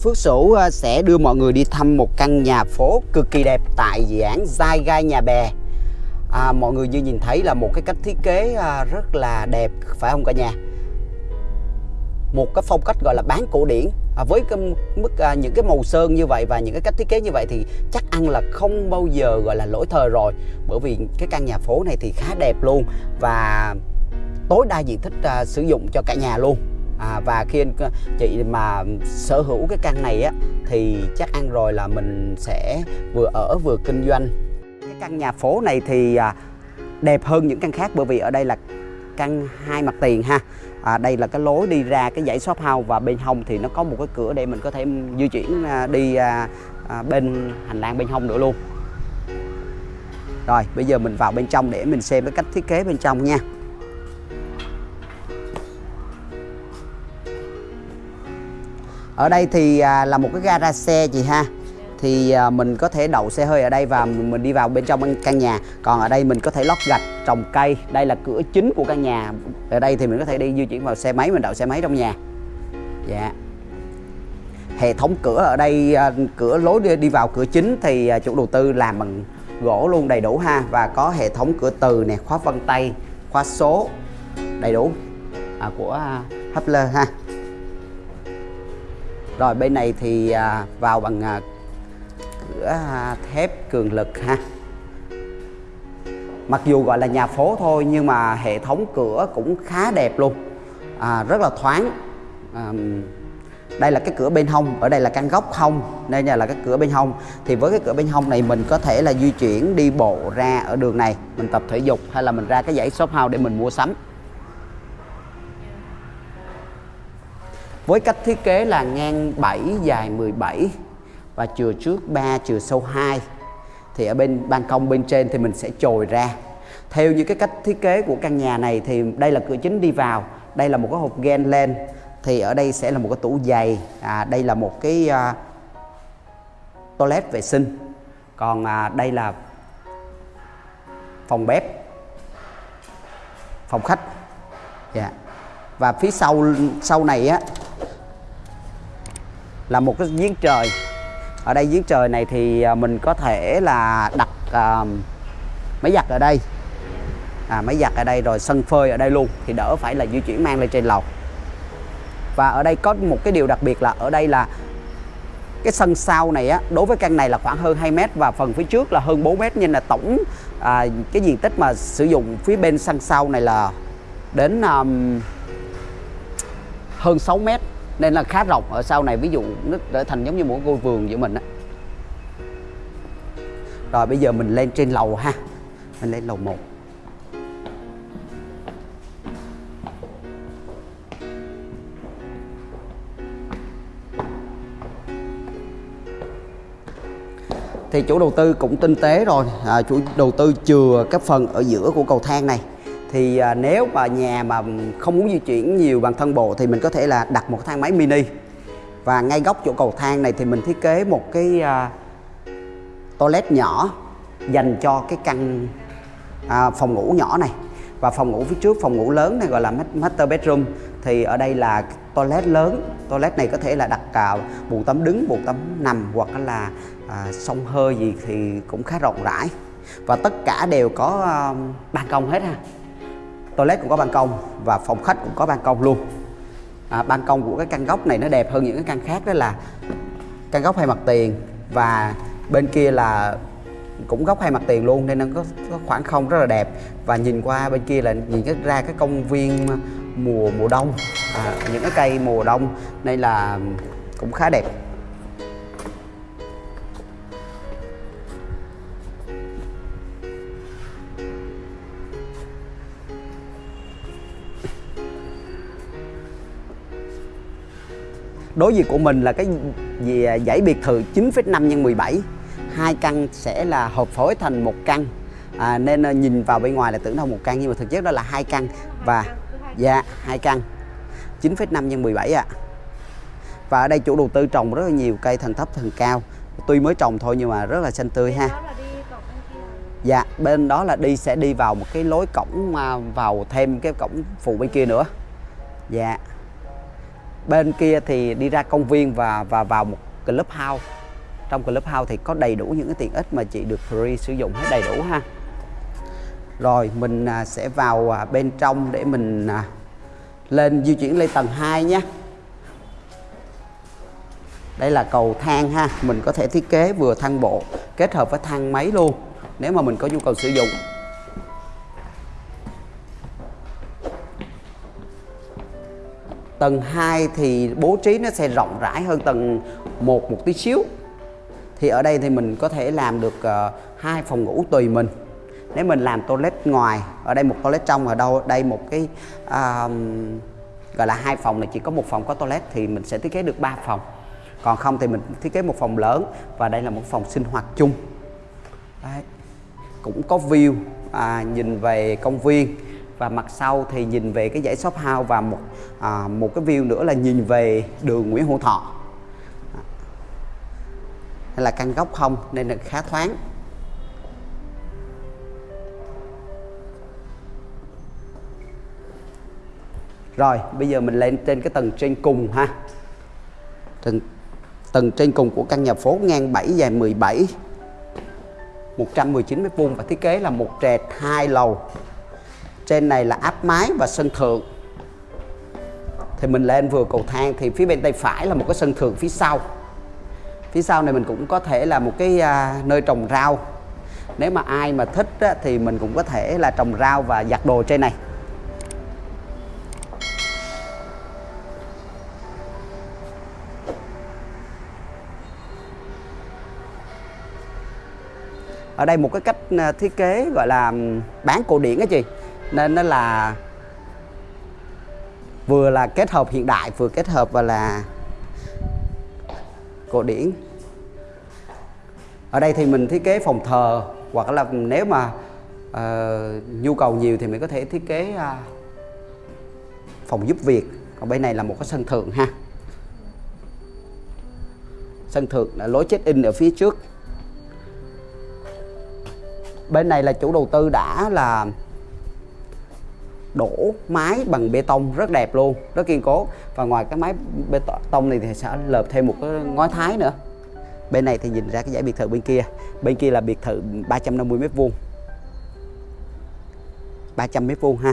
Phước Sửu ờ, sẽ đưa mọi người đi thăm một căn nhà phố cực kỳ đẹp tại dự án Giai Gai Nhà Bè. À, mọi người như nhìn thấy là một cái cách thiết kế à, rất là đẹp phải không cả nhà? Một cái phong cách gọi là bán cổ điển à, với cái mức à, những cái màu sơn như vậy và những cái cách thiết kế như vậy thì chắc ăn là không bao giờ gọi là lỗi thời rồi bởi vì cái căn nhà phố này thì khá đẹp luôn và tối đa diện tích à, sử dụng cho cả nhà luôn à, và khi anh ờ, chị mà sở hữu cái căn này á thì chắc ăn rồi là mình sẽ vừa ở vừa kinh doanh. Cái căn nhà phố này thì à, đẹp hơn những căn khác bởi vì ở đây là căn hai mặt tiền ha. À, đây là cái lối đi ra cái dãy shop house và bên hông thì nó có một cái cửa để mình có thể di chuyển à, đi à, à, bên hành lang bên hông nữa luôn. Rồi bây giờ mình vào bên trong để mình xem cái cách thiết kế bên trong nha. Ở đây thì à, là một cái gara xe chị ha. Thì à, mình có thể đậu xe hơi ở đây và mình đi vào bên trong căn nhà. Còn ở đây mình có thể lót gạch trồng cây. Đây là cửa chính của căn nhà. Ở đây thì mình có thể đi di chuyển vào xe máy mình đậu xe máy trong nhà. Dạ. Hệ thống cửa ở đây à, cửa lối đi, đi vào cửa chính thì à, chủ đầu tư làm bằng gỗ luôn đầy đủ ha. Và có hệ thống cửa từ nè khóa vân tay khóa số đầy đủ à, của à, Hubler ha rồi bên này thì à, vào bằng à, cửa à, thép cường lực ha. Mặc dù gọi là nhà phố thôi nhưng mà hệ thống cửa cũng khá đẹp luôn. À, rất là thoáng. À, đây là cái cửa bên hông ở đây là căn góc hông. Nên là cái cửa bên hông. Thì với cái cửa bên hông này mình có thể là di chuyển đi bộ ra ở đường này. Mình tập thể dục hay là mình ra cái dãy shop house để mình mua sắm. Với cách thiết kế là ngang 7 dài 17 và chừa trước 3 chừa sâu 2 thì ở bên ban công bên trên thì mình sẽ chồi ra. Theo như cái cách thiết kế của căn nhà này thì đây là cửa chính đi vào đây là một cái hộp gen lên. Thì ở đây sẽ là một cái tủ giày à, đây là một cái uh, toilet vệ sinh. Còn à, đây là phòng bếp phòng khách. Dạ. Yeah. và phía sau sau này á là một cái giếng trời. Ở đây giếng trời này thì à, mình có thể là đặt uh, máy giặt ở đây. À, máy giặt ở đây rồi sân phơi ở đây luôn thì đỡ phải là di chuyển mang lên trên lầu. Và ở đây có một cái điều đặc biệt là ở đây là cái sân sau này á đối với căn này là khoảng hơn 2 mét và phần phía trước là hơn 4 mét nên là tổng à, cái diện tích mà sử dụng phía bên sân sau này là đến um, hơn 6 mét nên là khá rộng ở sau này ví dụ nó trở thành giống như một ngôi vườn giữa mình á. Rồi bây giờ mình lên trên lầu ha. Mình lên lầu 1 thì chủ đầu tư cũng tinh tế rồi. À, chủ đầu tư chừa cái phần ở giữa của cầu thang này thì à, nếu mà nhà mà không muốn di chuyển nhiều bằng thân bộ thì mình có thể là đặt một thang máy mini. Và ngay góc chỗ cầu thang này thì mình thiết kế một cái à, toilet nhỏ dành cho cái căn à, phòng ngủ nhỏ này. Và phòng ngủ phía trước phòng ngủ lớn này gọi là master bedroom. Thì ở đây là toilet lớn. Toilet này có thể là đặt cào, bù tắm đứng bù tắm nằm hoặc là à, sông hơi gì thì cũng khá rộng rãi. Và tất cả đều có uh, ban công hết ha toilet cũng có ban công và phòng khách cũng có ban công luôn. À, ban công của cái căn góc này nó đẹp hơn những cái căn khác đó là căn góc hai mặt tiền và bên kia là cũng góc hai mặt tiền luôn nên nó có, có khoảng không rất là đẹp. Và nhìn qua bên kia là nhìn cái ra cái công viên mùa mùa đông à, những cái cây mùa đông nên là cũng khá đẹp. Đối diện của mình là cái gì à, dãy biệt thự 9,5 x 17 hai căn sẽ là hợp phối thành một căn. À, nên à, nhìn vào bên ngoài là tưởng đâu một căn nhưng mà thực chất đó là hai căn. Và dạ hai căn. 9,5 x 17 ạ. À. và ở đây chủ đầu tư trồng rất là nhiều cây thần thấp thần cao. Tuy mới trồng thôi nhưng mà rất là xanh tươi ha. Dạ bên đó là đi sẽ đi vào một cái lối cổng à, vào thêm cái cổng phụ bên kia nữa. Dạ bên kia thì đi ra công viên và và vào một club house. Trong club house thì có đầy đủ những cái tiện ích mà chị được free sử dụng hết đầy đủ ha. Rồi mình à, sẽ vào à, bên trong để mình à, lên di chuyển lên tầng 2 nhé. Đây là cầu thang ha. Mình có thể thiết kế vừa thang bộ kết hợp với thang máy luôn, nếu mà mình có nhu cầu sử dụng. Tầng 2 thì bố trí nó sẽ rộng rãi hơn tầng 1 một tí xíu. Thì ở đây thì mình có thể làm được uh, hai phòng ngủ tùy mình. Nếu mình làm toilet ngoài ở đây một toilet trong ở đâu đây một cái uh, gọi là hai phòng này chỉ có một phòng có toilet thì mình sẽ thiết kế được 3 phòng. Còn không thì mình thiết kế một phòng lớn và đây là một phòng sinh hoạt chung. Đấy. cũng có view à, nhìn về công viên và mặt sau thì nhìn về cái dãy shop house và một à, một cái view nữa là nhìn về đường Nguyễn Hữu Thọ hay là căn góc không nên là khá thoáng Rồi, bây giờ mình lên trên cái tầng trên cùng ha. Tầng tầng trên cùng của căn nhà phố ngang 7 dài 17 119 mét vuông và thiết kế là một trệt hai lầu. Trên này là áp mái và sân thượng. Thì mình lên vừa cầu thang thì phía bên tay phải là một cái sân thượng phía sau. Phía sau này mình cũng có thể là một cái à, nơi trồng rau. Nếu mà ai mà thích á, thì mình cũng có thể là trồng rau và giặt đồ trên này. ở đây một cái cách à, thiết kế gọi là bán cổ điển á chị nên nó là vừa là kết hợp hiện đại vừa kết hợp và là cổ điển. Ở đây thì mình thiết kế phòng thờ hoặc là nếu mà uh, nhu cầu nhiều thì mình có thể thiết kế uh, phòng giúp việc. Còn bên này là một cái sân thượng ha. Sân thượng là lối check in ở phía trước. Bên này là chủ đầu tư đã là đổ mái bằng bê tông rất đẹp luôn, rất kiên cố. Và ngoài cái mái bê tông này thì sẽ lợp thêm một cái ngói thái nữa. Bên này thì nhìn ra cái dãy biệt thự bên kia. Bên kia là biệt thự 350 mét vuông. 300 mét vuông ha.